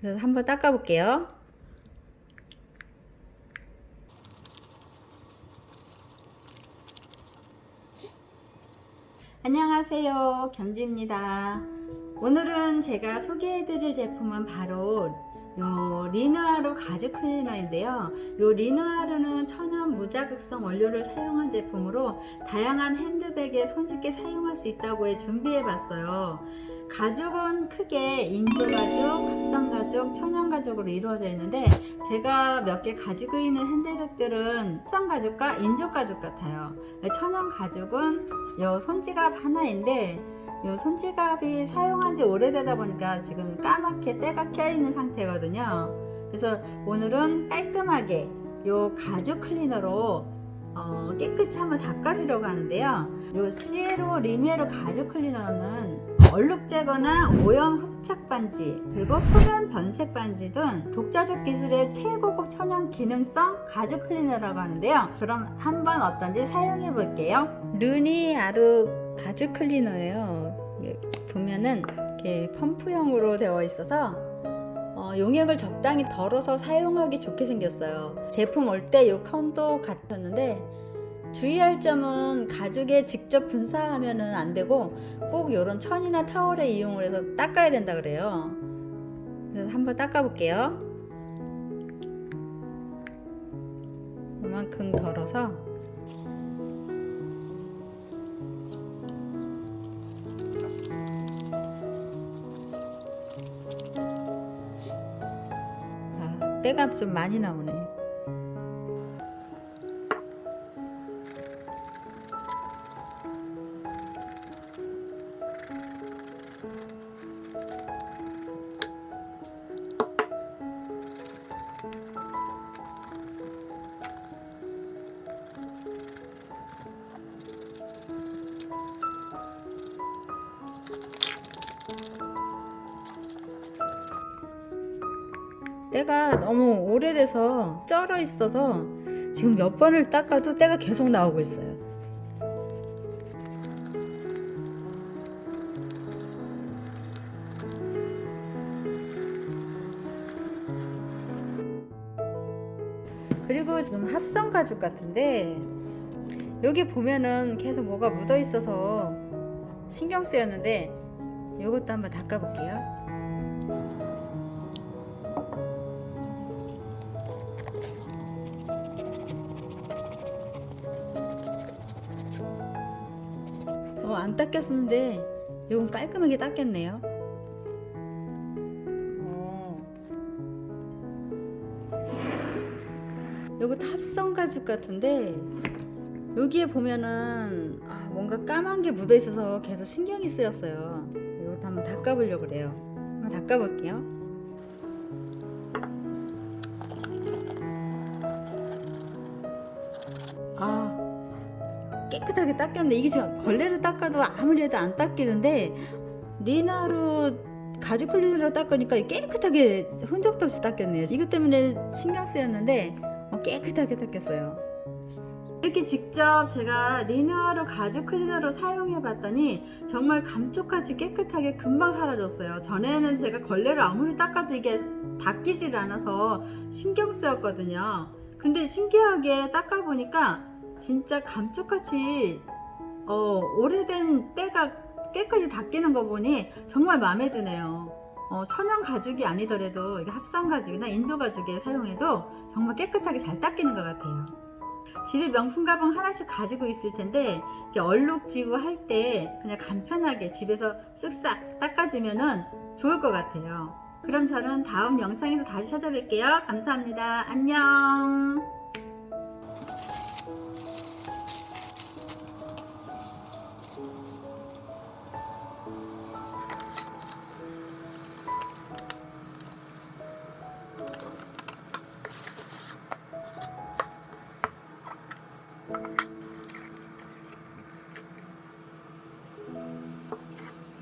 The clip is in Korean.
그래서 한번 닦아 볼게요. 안녕하세요. 겸주입니다. 오늘은 제가 소개해 드릴 제품은 바로 요 리누아르 가죽 클리너인데요. 요 리누아르는 천연 무자극성 원료를 사용한 제품으로 다양한 핸드백에 손쉽게 사용할 수 있다고 해 준비해 봤어요. 가죽은 크게 인조가죽, 합성가죽, 천연가죽으로 이루어져 있는데 제가 몇 개 가지고 있는 핸드백들은 합성가죽과 인조가죽 같아요. 천연가죽은 요 손지갑 하나인데 요 손지갑이 사용한 지 오래되다 보니까 지금 까맣게 때가 껴 있는 상태거든요. 그래서 오늘은 깔끔하게 요 가죽 클리너로 어, 한번 닦아주려고 하는데요. 요 시에로 리메로 가죽 클리너는 얼룩 제거나 오염 흡착 반지 그리고 표면 변색 반지 등 독자적 기술의 최고급 천연 기능성 가죽 클리너라고 하는데요. 그럼 한번 어떤지 사용해 볼게요. 루니 아루 가죽 클리너예요. 보면은 이렇게 펌프형으로 되어 있어서 어, 용액을 적당히 덜어서 사용하기 좋게 생겼어요. 제품 올 때이 컨도 같았는데 주의할 점은 가죽에 직접 분사하면은 안 되고 꼭 이런 천이나 타월에 이용을 해서 닦아야 된다 그래요. 그래서 한번 닦아 볼게요. 이만큼 덜어서 아, 때가 좀 많이 나오네. 때가 너무 오래돼서 쩔어 있어서 지금 몇 번을 닦아도 때가 계속 나오고 있어요. 그리고 지금 합성 가죽 같은데 여기 보면은 계속 뭐가 묻어 있어서 신경 쓰였는데 이것도 한번 닦아 볼게요. 어, 안 닦였는데 이건 깔끔하게 닦였네요. 어. 요것도 합성 가죽 같은데 여기에 보면은 아, 뭔가 까만 게 묻어 있어서 계속 신경이 쓰였어요. 이것도 한번 닦아보려고 그래요. 한번 닦아볼게요. 깨끗하게 닦였네. 이게 지금 걸레로 닦아도 아무리 해도 안 닦이는데 리나로 가죽 클리너로 닦으니까 깨끗하게 흔적도 없이 닦였네요. 이것 때문에 신경 쓰였는데 어, 깨끗하게 닦였어요. 이렇게 직접 제가 리누아로 가죽 클리너로 사용해 봤더니 정말 감쪽같이 깨끗하게 금방 사라졌어요 전에는 제가 걸레를 아무리 닦아도 이게 닦이질 않아서 신경 쓰였거든요 근데 신기하게 닦아 보니까 진짜 감쪽같이 어, 오래된 때가 깨끗이 닦이는 거 보니 정말 마음에 드네요 어, 천연 가죽이 아니더라도 합성 가죽이나 인조 가죽에 사용해도 정말 깨끗하게 잘 닦이는 것 같아요 집에 명품 가방 하나씩 가지고 있을 텐데 이렇게 얼룩지고 할 때 그냥 간편하게 집에서 쓱싹 닦아주면 좋을 것 같아요. 그럼 저는 다음 영상에서 다시 찾아뵐게요. 감사합니다. 안녕.